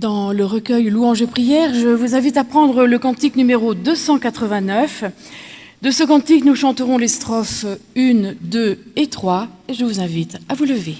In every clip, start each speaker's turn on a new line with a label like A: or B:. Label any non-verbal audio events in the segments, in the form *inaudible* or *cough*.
A: Dans le recueil Louange et prière, je vous invite à prendre le cantique numéro 289. De ce cantique, nous chanterons les strophes 1, 2 et 3, et je vous invite à vous lever.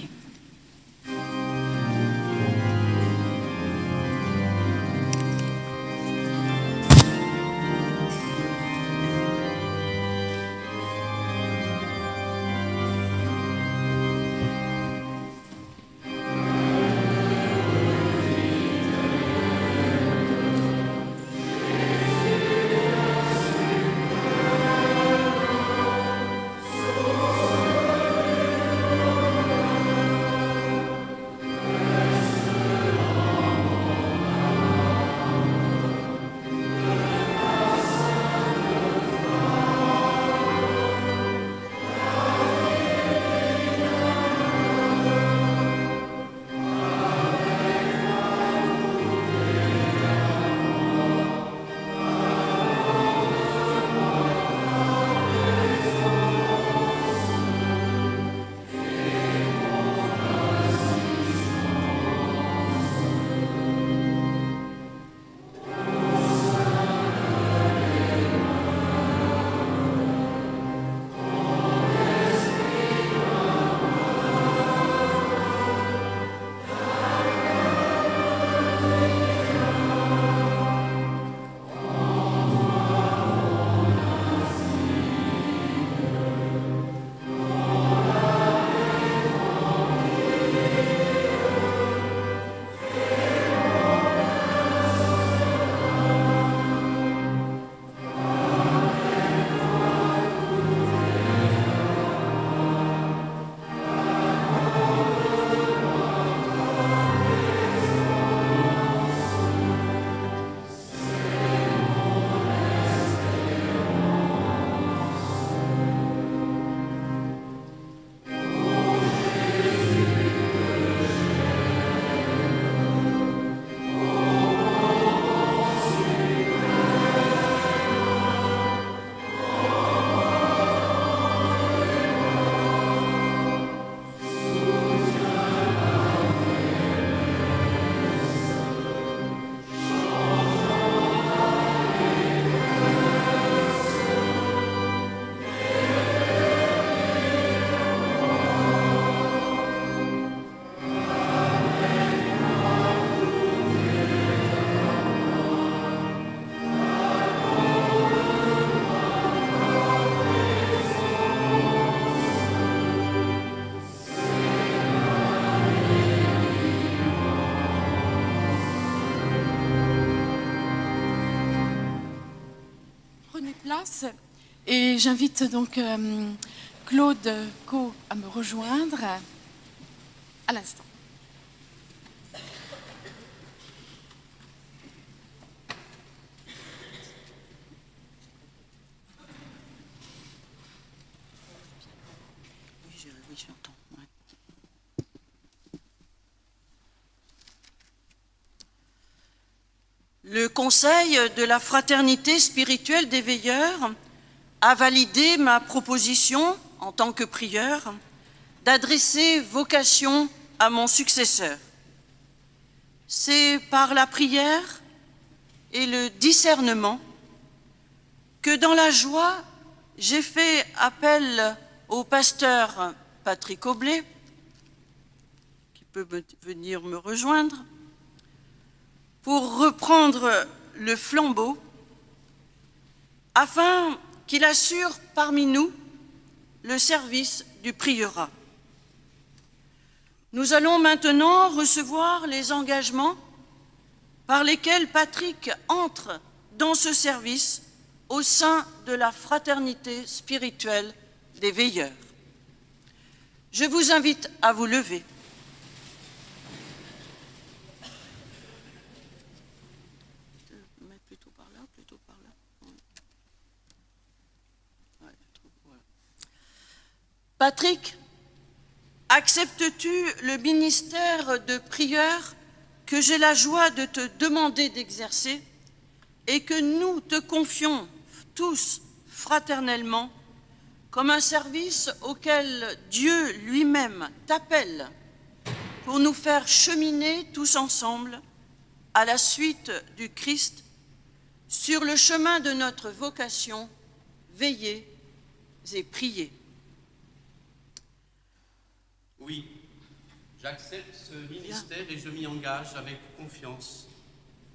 A: Et j'invite donc euh, Claude Co à me rejoindre à l'instant.
B: Le Conseil de la fraternité spirituelle des veilleurs a validé ma proposition, en tant que prieur, d'adresser vocation à mon successeur. C'est par la prière et le discernement que dans la joie, j'ai fait appel au pasteur Patrick Oblet, qui peut venir me rejoindre, pour reprendre le flambeau afin qu'il assure parmi nous le service du prieurat. Nous allons maintenant recevoir les engagements par lesquels Patrick entre dans ce service au sein de la fraternité spirituelle des veilleurs. Je vous invite à vous lever. Patrick, acceptes-tu le ministère de prieur que j'ai la joie de te demander d'exercer et que nous te confions tous fraternellement comme un service auquel Dieu lui-même t'appelle pour nous faire cheminer tous ensemble à la suite du Christ, sur le chemin de notre vocation, veillez et priez.
C: Oui, j'accepte ce ministère et je m'y engage avec confiance.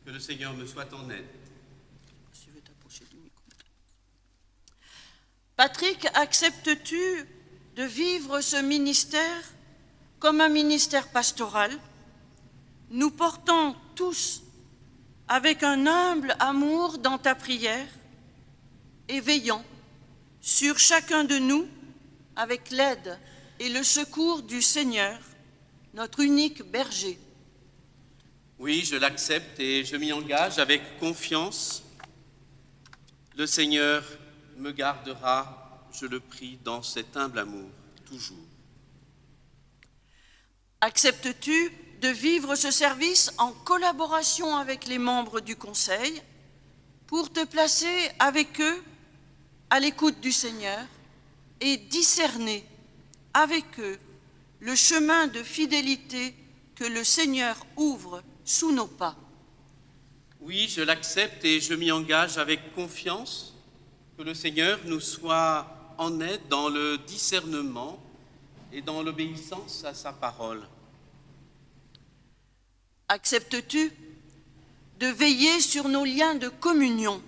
C: Que le Seigneur me soit en aide.
B: Patrick, acceptes-tu de vivre ce ministère comme un ministère pastoral, nous portant tous avec un humble amour dans ta prière et veillant sur chacun de nous avec l'aide et le secours du Seigneur, notre unique berger.
C: Oui, je l'accepte et je m'y engage avec confiance. Le Seigneur me gardera, je le prie, dans cet humble amour, toujours.
B: Acceptes-tu de vivre ce service en collaboration avec les membres du Conseil pour te placer avec eux à l'écoute du Seigneur et discerner avec eux le chemin de fidélité que le Seigneur ouvre sous nos pas.
C: Oui, je l'accepte et je m'y engage avec confiance que le Seigneur nous soit en aide dans le discernement et dans l'obéissance à sa parole.
B: Acceptes-tu de veiller sur nos liens de communion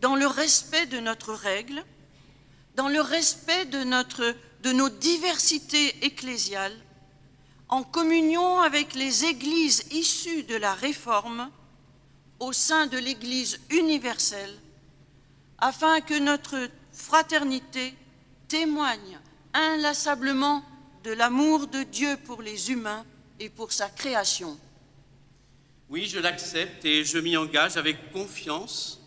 B: dans le respect de notre règle, dans le respect de, notre, de nos diversités ecclésiales, en communion avec les églises issues de la Réforme au sein de l'Église universelle, afin que notre fraternité témoigne inlassablement de l'amour de Dieu pour les humains et pour sa création.
C: Oui, je l'accepte et je m'y engage avec confiance.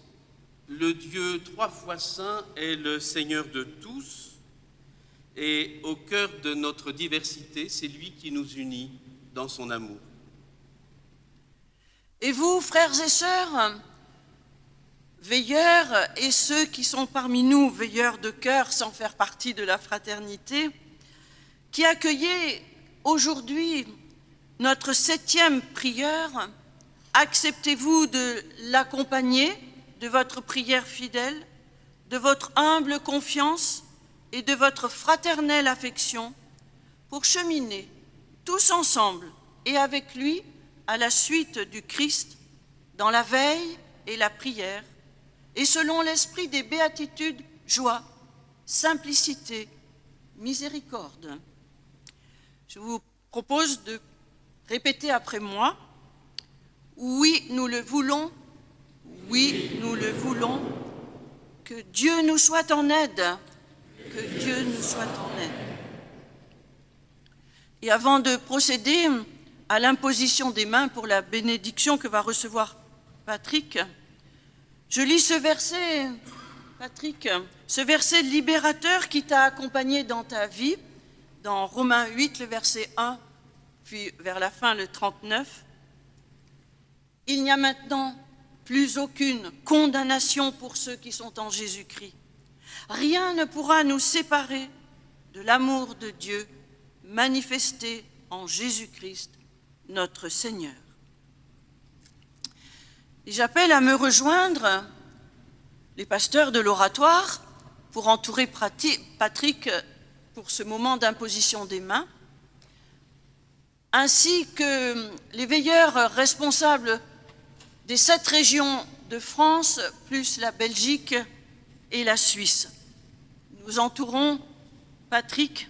C: Le Dieu trois fois saint est le Seigneur de tous et au cœur de notre diversité, c'est lui qui nous unit dans son amour.
B: Et vous, frères et sœurs, veilleurs et ceux qui sont parmi nous, veilleurs de cœur sans faire partie de la fraternité, qui accueillez aujourd'hui notre septième prieur, acceptez-vous de l'accompagner de votre prière fidèle, de votre humble confiance et de votre fraternelle affection pour cheminer tous ensemble et avec lui à la suite du Christ dans la veille et la prière et selon l'esprit des béatitudes, joie, simplicité, miséricorde. Je vous propose de répéter après moi. Oui, nous le voulons. Oui, nous le voulons. Que Dieu nous soit en aide. Que Dieu nous soit en aide. Et avant de procéder à l'imposition des mains pour la bénédiction que va recevoir Patrick, je lis ce verset, Patrick, ce verset libérateur qui t'a accompagné dans ta vie, dans Romains 8, le verset 1, puis vers la fin, le 39. Il n'y a maintenant plus aucune condamnation pour ceux qui sont en Jésus-Christ. Rien ne pourra nous séparer de l'amour de Dieu manifesté en Jésus-Christ, notre Seigneur. J'appelle à me rejoindre les pasteurs de l'oratoire pour entourer Patrick pour ce moment d'imposition des mains, ainsi que les veilleurs responsables des sept régions de France, plus la Belgique et la Suisse. Nous entourons Patrick.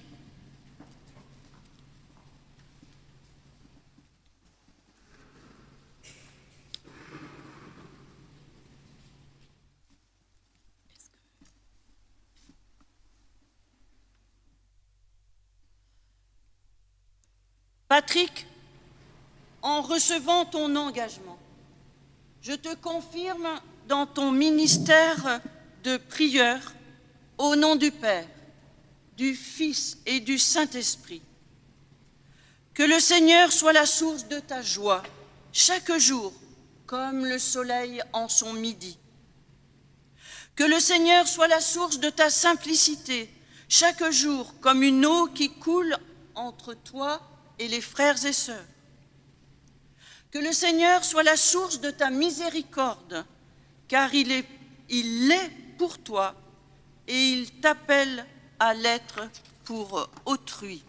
B: Patrick, en recevant ton engagement, je te confirme dans ton ministère de prieur, au nom du Père, du Fils et du Saint-Esprit, que le Seigneur soit la source de ta joie chaque jour, comme le soleil en son midi. Que le Seigneur soit la source de ta simplicité chaque jour, comme une eau qui coule entre toi et les frères et sœurs. Que le Seigneur soit la source de ta miséricorde, car il est, il est pour toi et il t'appelle à l'être pour autrui.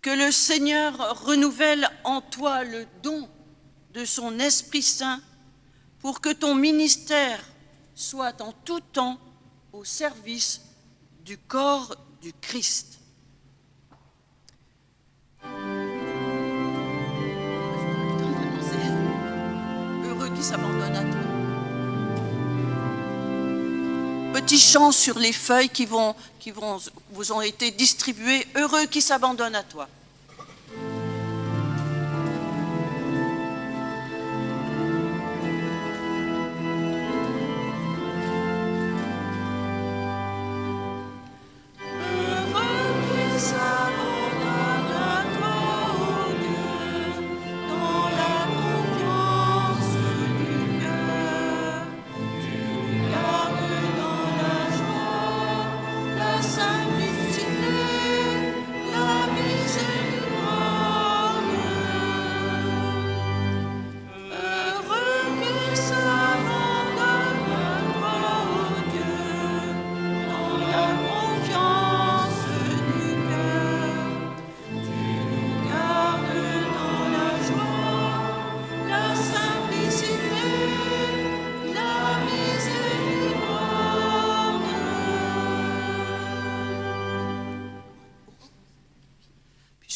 B: Que le Seigneur renouvelle en toi le don de son Esprit Saint pour que ton ministère soit en tout temps au service du corps du Christ. Heureux qui s'abandonne à toi. Petit chant sur les feuilles qui, vont, qui vont, vous ont été distribuées. Heureux qui s'abandonne à toi.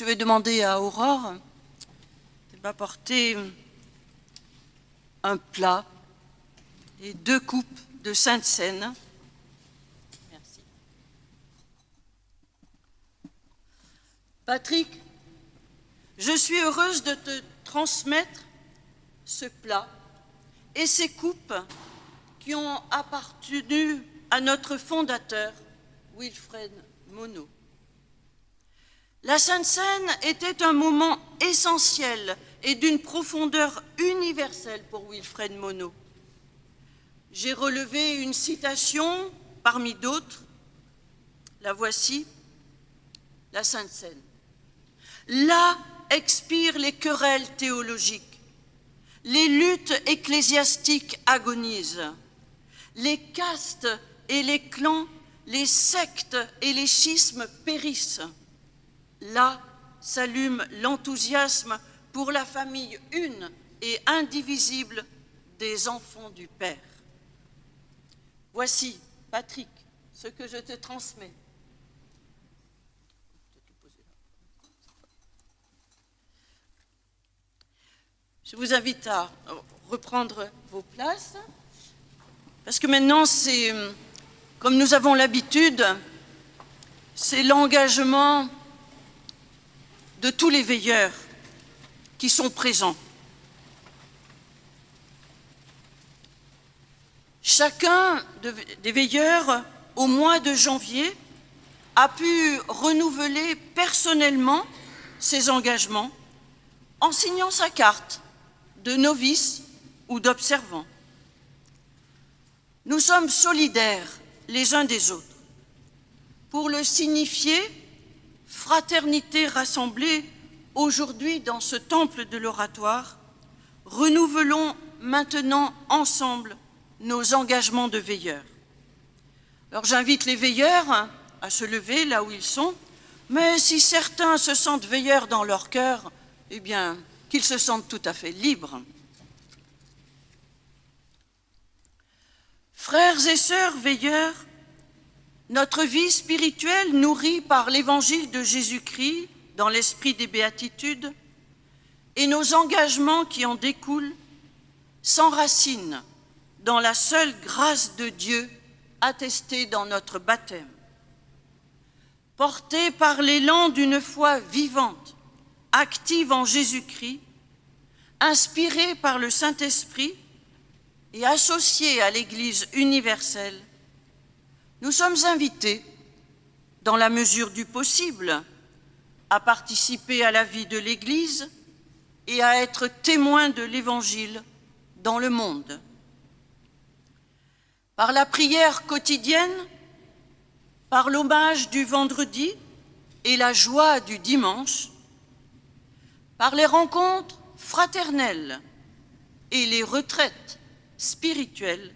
B: Je vais demander à Aurore de m'apporter un plat et deux coupes de Sainte Seine. Merci. Patrick, je suis heureuse de te transmettre ce plat et ces coupes qui ont appartenu à notre fondateur, Wilfred Monod. La Sainte Seine était un moment essentiel et d'une profondeur universelle pour Wilfred Monod. J'ai relevé une citation parmi d'autres. La voici, la Sainte Seine. Là expirent les querelles théologiques, les luttes ecclésiastiques agonisent, les castes et les clans, les sectes et les schismes périssent Là s'allume l'enthousiasme pour la famille une et indivisible des enfants du Père. Voici, Patrick, ce que je te transmets. Je vous invite à reprendre vos places, parce que maintenant, c'est, comme nous avons l'habitude, c'est l'engagement de tous les veilleurs qui sont présents. Chacun des veilleurs, au mois de janvier, a pu renouveler personnellement ses engagements en signant sa carte de novice ou d'observant. Nous sommes solidaires les uns des autres. Pour le signifier, fraternité rassemblée aujourd'hui dans ce temple de l'oratoire, renouvelons maintenant ensemble nos engagements de veilleurs. Alors j'invite les veilleurs à se lever là où ils sont, mais si certains se sentent veilleurs dans leur cœur, eh bien, qu'ils se sentent tout à fait libres. Frères et sœurs veilleurs, notre vie spirituelle, nourrie par l'évangile de Jésus-Christ dans l'esprit des béatitudes, et nos engagements qui en découlent, s'enracinent dans la seule grâce de Dieu attestée dans notre baptême. Portés par l'élan d'une foi vivante, active en Jésus-Christ, inspirés par le Saint-Esprit et associés à l'Église universelle, nous sommes invités, dans la mesure du possible, à participer à la vie de l'Église et à être témoins de l'Évangile dans le monde. Par la prière quotidienne, par l'hommage du vendredi et la joie du dimanche, par les rencontres fraternelles et les retraites spirituelles,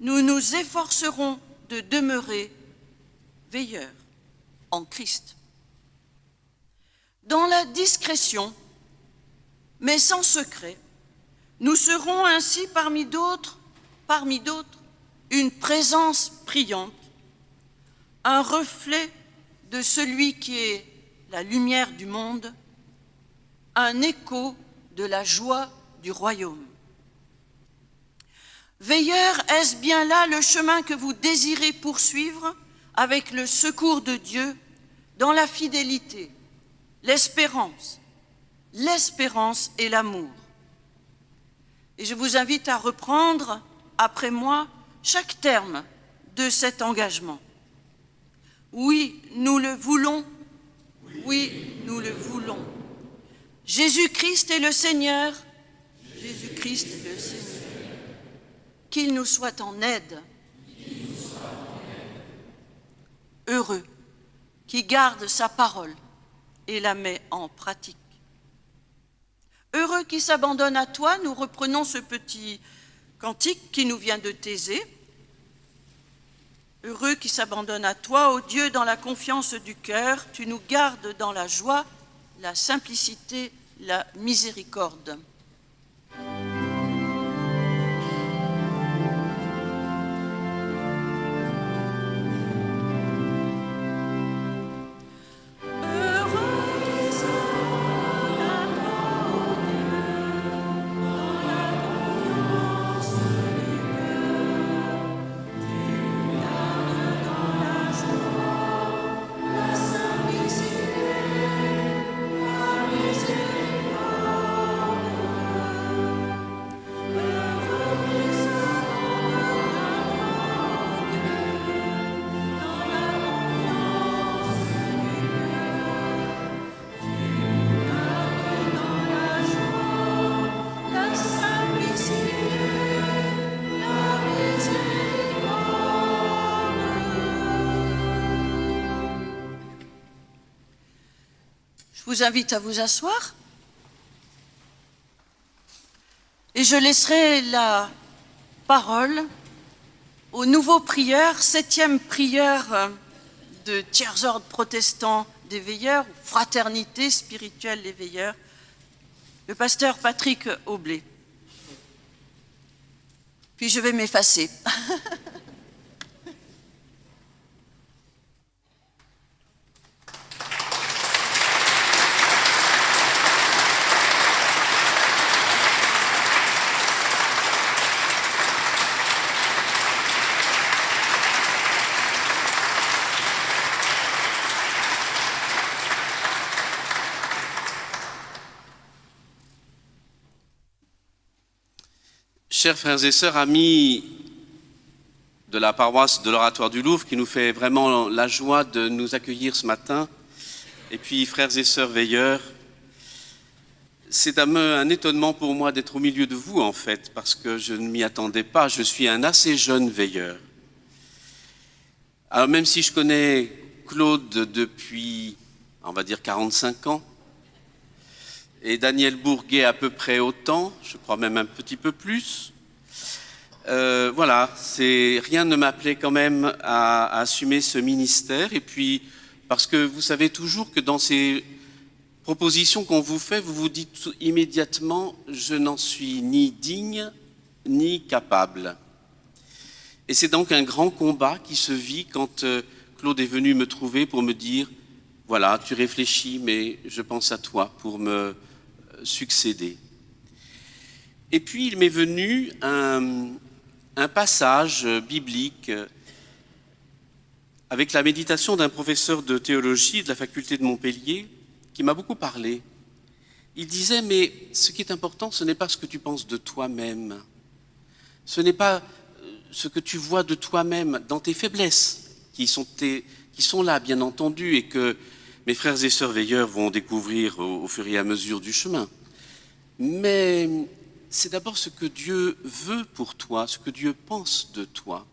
B: nous nous efforcerons de demeurer veilleurs en Christ. Dans la discrétion, mais sans secret, nous serons ainsi parmi d'autres, parmi d'autres, une présence priante, un reflet de celui qui est la lumière du monde, un écho de la joie du royaume. Veilleur, est-ce bien là le chemin que vous désirez poursuivre avec le secours de Dieu dans la fidélité, l'espérance, l'espérance et l'amour? Et je vous invite à reprendre, après moi, chaque terme de cet engagement. Oui, nous le voulons. Oui, nous le voulons. Jésus-Christ est le Seigneur. Jésus-Christ est le Seigneur. Qu'il nous soit en aide. Heureux qui garde sa parole et la met en pratique. Heureux qui s'abandonne à toi, nous reprenons ce petit cantique qui nous vient de Thésée. Heureux qui s'abandonne à toi, ô Dieu, dans la confiance du cœur, tu nous gardes dans la joie, la simplicité, la miséricorde. Vous invite à vous asseoir. Et je laisserai la parole au nouveau prieur, septième prieur de tiers ordre protestant des veilleurs, fraternité spirituelle des veilleurs, le pasteur Patrick Aublé. Puis je vais m'effacer. *laughs*
C: Chers frères et sœurs, amis de la paroisse de l'Oratoire du Louvre, qui nous fait vraiment la joie de nous accueillir ce matin, et puis frères et sœurs veilleurs, c'est un, étonnement pour moi d'être au milieu de vous, en fait, parce que je ne m'y attendais pas. Je suis un assez jeune veilleur. Alors même si je connais Claude depuis, on va dire, 45 ans, et Daniel Bourguet à peu près autant, je crois même un petit peu plus. Euh, voilà, rien ne m'appelait quand même à, assumer ce ministère. Et puis, parce que vous savez toujours que dans ces propositions qu'on vous fait, vous vous dites immédiatement, je n'en suis ni digne ni capable. Et c'est donc un grand combat qui se vit quand euh, Claude est venu me trouver pour me dire, voilà, tu réfléchis, mais je pense à toi pour me succéder. Et puis il m'est venu un, passage biblique avec la méditation d'un professeur de théologie de la faculté de Montpellier qui m'a beaucoup parlé. Il disait, mais ce qui est important, ce n'est pas ce que tu penses de toi-même, ce n'est pas euh, ce que tu vois de toi-même dans tes faiblesses, qui sont, là, bien entendu, et que mes frères et sœurs veilleurs vont découvrir au, fur et à mesure du chemin. Mais c'est d'abord ce que Dieu veut pour toi, ce que Dieu pense de toi,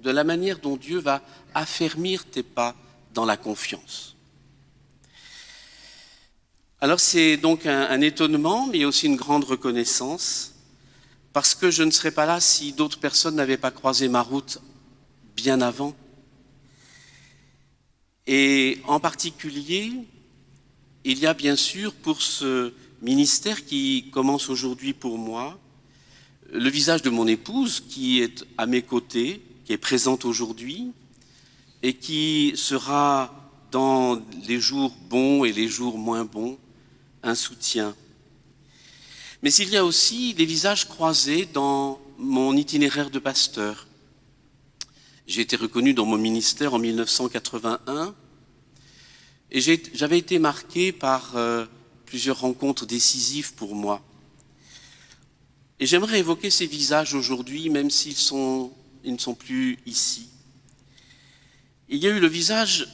C: de la manière dont Dieu va affermir tes pas dans la confiance. Alors c'est donc un, étonnement, mais aussi une grande reconnaissance, parce que je ne serais pas là si d'autres personnes n'avaient pas croisé ma route bien avant. Et en particulier, il y a bien sûr pour ce ministère qui commence aujourd'hui pour moi, le visage de mon épouse qui est à mes côtés, qui est présente aujourd'hui et qui sera dans les jours bons et les jours moins bons un soutien. Mais il y a aussi les visages croisés dans mon itinéraire de pasteur. J'ai été reconnu dans mon ministère en 1981 et j'avais été marqué par euh, plusieurs rencontres décisives pour moi. Et j'aimerais évoquer ces visages aujourd'hui, même s'ils sont, ils ne sont plus ici. Il y a eu le visage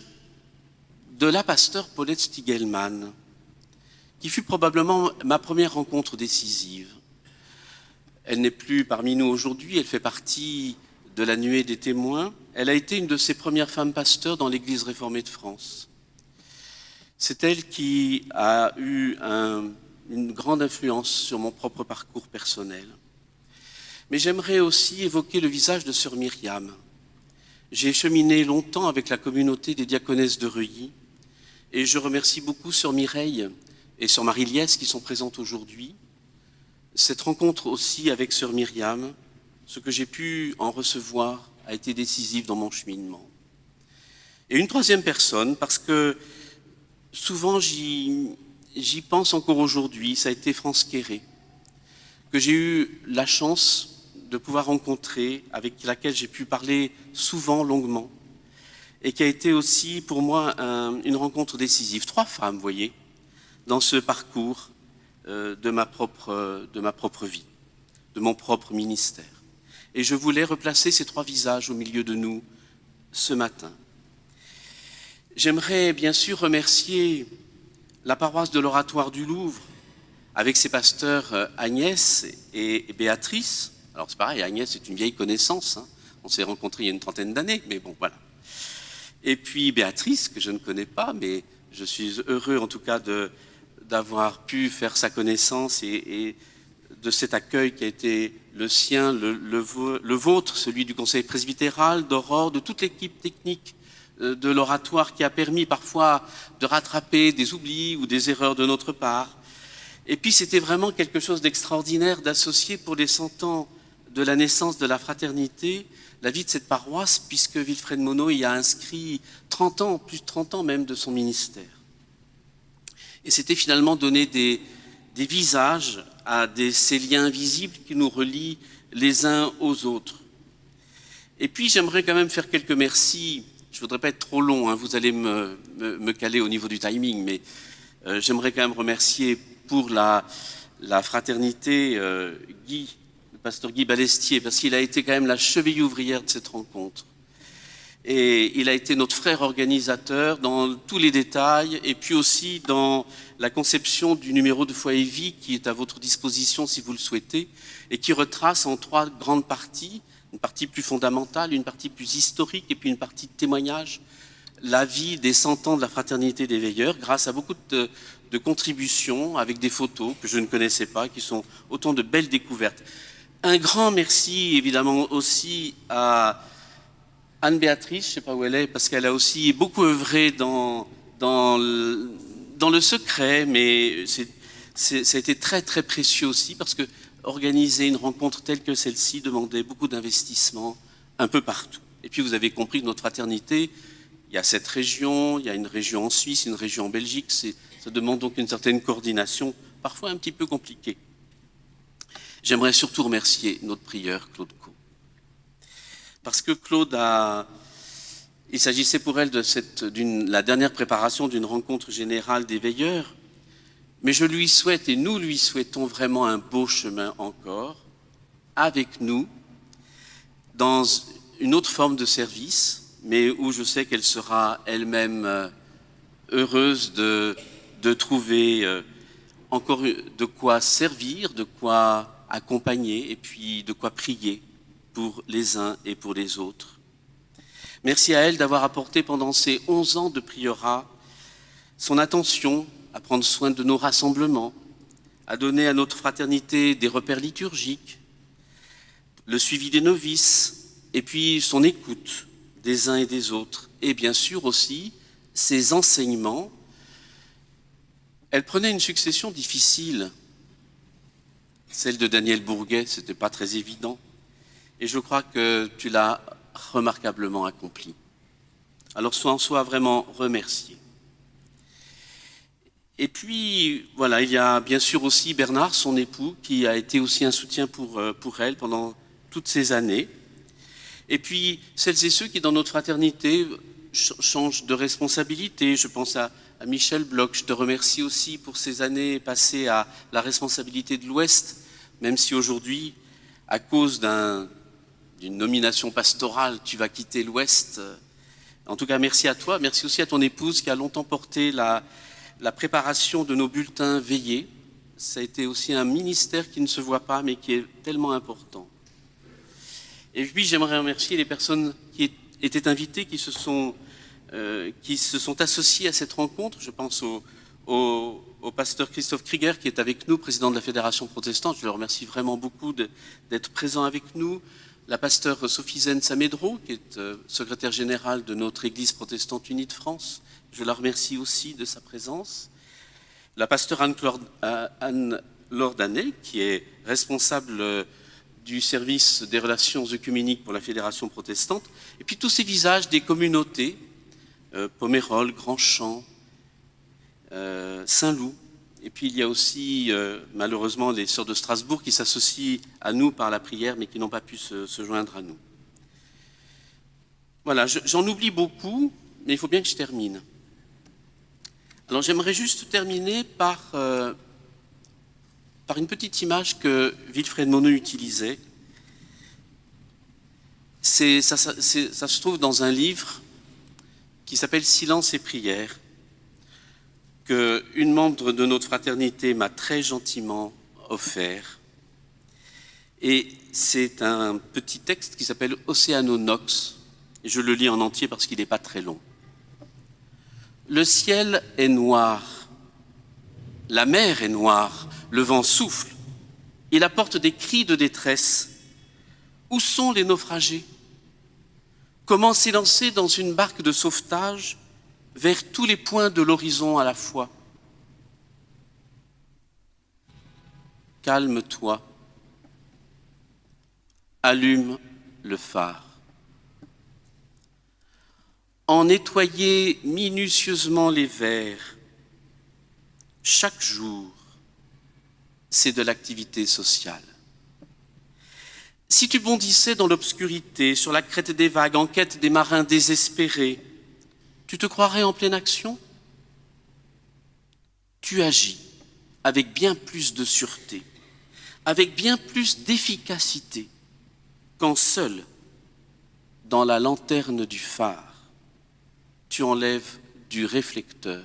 C: de la pasteur Paulette Stiegelmann, qui fut probablement ma première rencontre décisive. Elle n'est plus parmi nous aujourd'hui, elle fait partie de la nuée des témoins. Elle a été une de ces premières femmes pasteurs dans l'Église réformée de France. C'est elle qui a eu une grande influence sur mon propre parcours personnel. Mais j'aimerais aussi évoquer le visage de sœur Myriam. J'ai cheminé longtemps avec la communauté des diaconesses de Reuilly et je remercie beaucoup sœur Mireille et sœur Marie-Liès qui sont présentes aujourd'hui. Cette rencontre aussi avec sœur Myriam, ce que j'ai pu en recevoir a été décisif dans mon cheminement. Et une troisième personne, parce que souvent j'y pense encore aujourd'hui, ça a été France Quéré, que j'ai eu la chance de pouvoir rencontrer, avec laquelle j'ai pu parler souvent, longuement, et qui a été aussi pour moi une rencontre décisive. Trois femmes, vous voyez, dans ce parcours euh, de, ma propre, de ma propre vie, de mon propre ministère. Et je voulais replacer ces trois visages au milieu de nous ce matin. J'aimerais bien sûr remercier la paroisse de l'Oratoire du Louvre avec ses pasteurs euh, Agnès et Béatrice. Alors c'est pareil, Agnès est une vieille connaissance, hein. on s'est rencontrés il y a une trentaine d'années, mais bon voilà. Et puis Béatrice, que je ne connais pas, mais je suis heureux en tout cas d'avoir pu faire sa connaissance et, de cet accueil qui a été le sien, le, vôtre, celui du conseil presbytéral, d'Aurore, de toute l'équipe technique de l'oratoire qui a permis parfois de rattraper des oublis ou des erreurs de notre part. Et puis c'était vraiment quelque chose d'extraordinaire d'associer pour les 100 ans de la naissance de la fraternité la vie de cette paroisse, puisque Wilfred Monod y a inscrit 30 ans, plus de 30 ans même de son ministère. Et c'était finalement donner des, des visages à des, ces liens invisibles qui nous relient les uns aux autres. Et puis j'aimerais quand même faire quelques merci voudrais pas être trop long, hein, vous allez me, caler au niveau du timing, mais euh, j'aimerais quand même remercier pour la, la fraternité euh, Guy, le pasteur Guy Balestier, parce qu'il a été quand même la cheville ouvrière de cette rencontre. Et il a été notre frère organisateur dans tous les détails, et puis aussi dans la conception du numéro de Foyer Vie qui est à votre disposition si vous le souhaitez, et qui retrace en trois grandes parties une partie plus fondamentale, une partie plus historique et puis une partie de témoignage, la vie des 100 ans de la fraternité des veilleurs, grâce à beaucoup de, contributions avec des photos que je ne connaissais pas, qui sont autant de belles découvertes. Un grand merci évidemment aussi à Anne-Béatrice, je ne sais pas où elle est, parce qu'elle a aussi beaucoup œuvré dans, le, dans le secret, mais ça a été très très précieux aussi, parce que organiser une rencontre telle que celle-ci demandait beaucoup d'investissement un peu partout. Et puis vous avez compris que notre fraternité, il y a cette région, il y a une région en Suisse, une région en Belgique, ça demande donc une certaine coordination, parfois un petit peu compliquée. J'aimerais surtout remercier notre prieur, Claude Co. Parce que Claude a... Il s'agissait pour elle de la dernière préparation d'une rencontre générale des veilleurs, mais je lui souhaite, et nous lui souhaitons vraiment un beau chemin encore, avec nous, dans une autre forme de service, mais où je sais qu'elle sera elle-même euh, heureuse de, de trouver euh, encore de quoi servir, de quoi accompagner, et puis de quoi prier pour les uns et pour les autres. Merci à elle d'avoir apporté pendant ces 11 ans de prieurats son attention à prendre soin de nos rassemblements, à donner à notre fraternité des repères liturgiques, le suivi des novices, et puis son écoute des uns et des autres, et bien sûr aussi ses enseignements. Elle prenait une succession difficile, celle de Daniel Bourguet, ce n'était pas très évident, et je crois que tu l'as remarquablement accompli. Alors sois en soi vraiment remercié. Et puis, voilà, il y a bien sûr aussi Bernard, son époux, qui a été aussi un soutien pour, euh, pour elle pendant toutes ces années. Et puis, celles et ceux qui, dans notre fraternité, changent de responsabilité. Je pense à, à Michel Bloch. Je te remercie aussi pour ces années passées à la responsabilité de l'Ouest, même si aujourd'hui, à cause d'une nomination pastorale, tu vas quitter l'Ouest. En tout cas, merci à toi. Merci aussi à ton épouse qui a longtemps porté la, la préparation de nos bulletins veillés. Ça a été aussi un ministère qui ne se voit pas, mais qui est tellement important. Et puis, j'aimerais remercier les personnes qui étaient invitées, qui se sont, euh, qui se sont associées à cette rencontre. Je pense au, au, au, pasteur Christophe Krieger, qui est avec nous, président de la Fédération protestante. Je le remercie vraiment beaucoup d'être présent avec nous. La pasteur Sophie Zen Samedro, qui est euh, secrétaire générale de notre Église protestante unie de France. Je la remercie aussi de sa présence. La pasteur Anne Lordanet, qui est responsable du service des relations œcuméniques pour la Fédération protestante, et puis tous ces visages des communautés, euh, Pomerol, Grandchamp, euh, Saint-Loup, et puis il y a aussi euh, malheureusement les sœurs de Strasbourg qui s'associent à nous par la prière, mais qui n'ont pas pu se, joindre à nous. Voilà, j'en oublie beaucoup, mais il faut bien que je termine. Alors j'aimerais juste terminer par, euh, par une petite image que Wilfred Monod utilisait. Ça, ça, ça, se trouve dans un livre qui s'appelle Silence et prière, qu'une membre de notre fraternité m'a très gentiment offert. Et c'est un petit texte qui s'appelle Océanonox, et je le lis en entier parce qu'il n'est pas très long. Le ciel est noir, la mer est noire, le vent souffle, il apporte des cris de détresse. Où sont les naufragés? Comment s'élancer dans une barque de sauvetage vers tous les points de l'horizon à la fois? Calme-toi, allume le phare en nettoyer minutieusement les verres. Chaque jour, c'est de l'activité sociale. Si tu bondissais dans l'obscurité, sur la crête des vagues, en quête des marins désespérés, tu te croirais en pleine action? Tu agis avec bien plus de sûreté, avec bien plus d'efficacité quand seul, dans la lanterne du phare, tu enlèves du réflecteur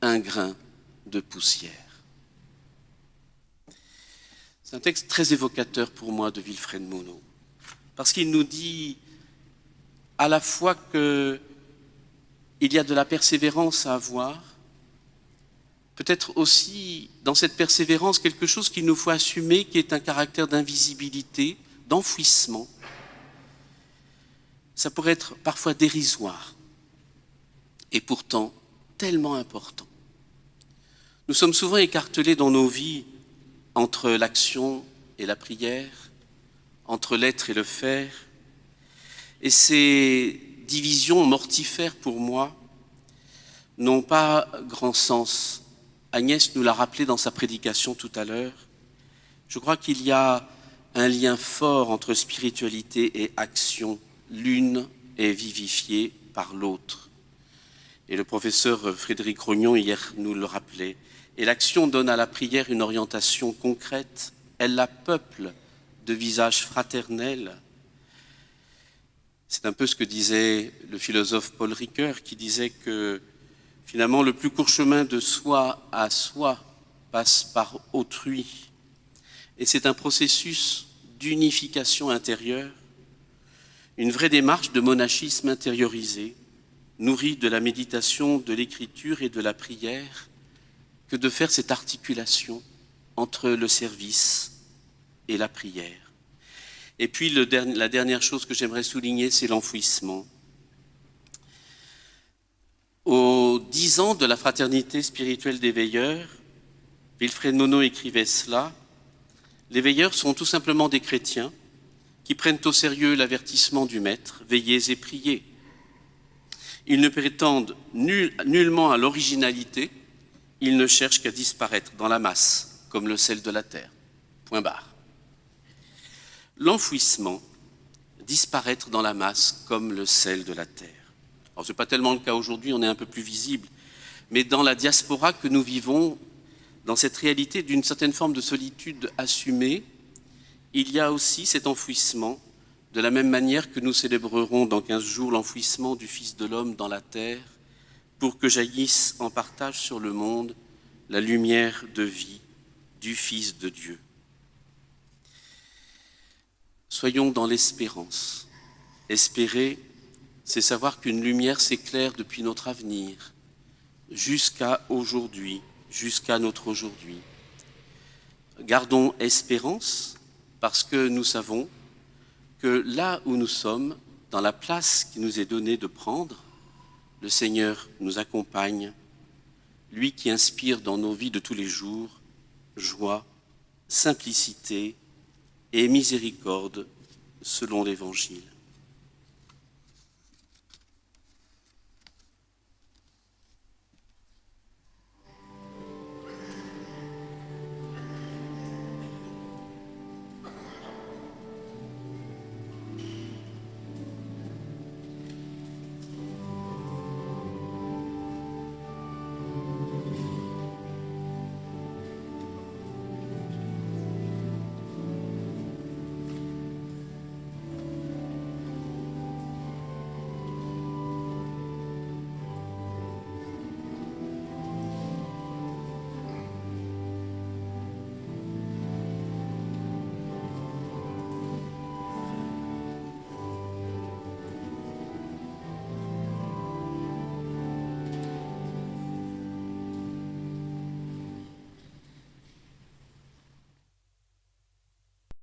C: un grain de poussière. C'est un texte très évocateur pour moi de Wilfred Monod, parce qu'il nous dit à la fois qu'il y a de la persévérance à avoir, peut-être aussi dans cette persévérance quelque chose qu'il nous faut assumer qui est un caractère d'invisibilité, d'enfouissement. Ça pourrait être parfois dérisoire et pourtant tellement important. Nous sommes souvent écartelés dans nos vies entre l'action et la prière, entre l'être et le faire, et ces divisions mortifères pour moi n'ont pas grand sens. Agnès nous l'a rappelé dans sa prédication tout à l'heure. Je crois qu'il y a un lien fort entre spiritualité et action. L'une est vivifiée par l'autre. Et le professeur Frédéric Rognon, hier, nous le rappelait. Et l'action donne à la prière une orientation concrète. Elle la peuple de visages fraternels. C'est un peu ce que disait le philosophe Paul Ricoeur, qui disait que finalement le plus court chemin de soi à soi passe par autrui. Et c'est un processus d'unification intérieure, une vraie démarche de monachisme intériorisé, nourri de la méditation, de l'écriture et de la prière, que de faire cette articulation entre le service et la prière. Et puis la dernière chose que j'aimerais souligner, c'est l'enfouissement. Aux dix ans de la fraternité spirituelle des veilleurs, Wilfred Monod écrivait cela, les veilleurs sont tout simplement des chrétiens qui prennent au sérieux l'avertissement du Maître, veillez et priez. Ils ne prétendent nullement à l'originalité, ils ne cherchent qu'à disparaître dans la masse, comme le sel de la terre. Point barre. L'enfouissement, disparaître dans la masse comme le sel de la terre. Alors, ce n'est pas tellement le cas aujourd'hui, on est un peu plus visible, mais dans la diaspora que nous vivons, dans cette réalité d'une certaine forme de solitude assumée, il y a aussi cet enfouissement, de la même manière que nous célébrerons dans 15 jours l'enfouissement du Fils de l'homme dans la terre, pour que jaillisse en partage sur le monde la lumière de vie du Fils de Dieu. Soyons dans l'espérance. Espérer, c'est savoir qu'une lumière s'éclaire depuis notre avenir jusqu'à aujourd'hui, jusqu'à notre aujourd'hui. Gardons espérance parce que nous savons que là où nous sommes, dans la place qui nous est donnée de prendre, le Seigneur nous accompagne, lui qui inspire dans nos vies de tous les jours joie, simplicité et miséricorde selon l'Évangile.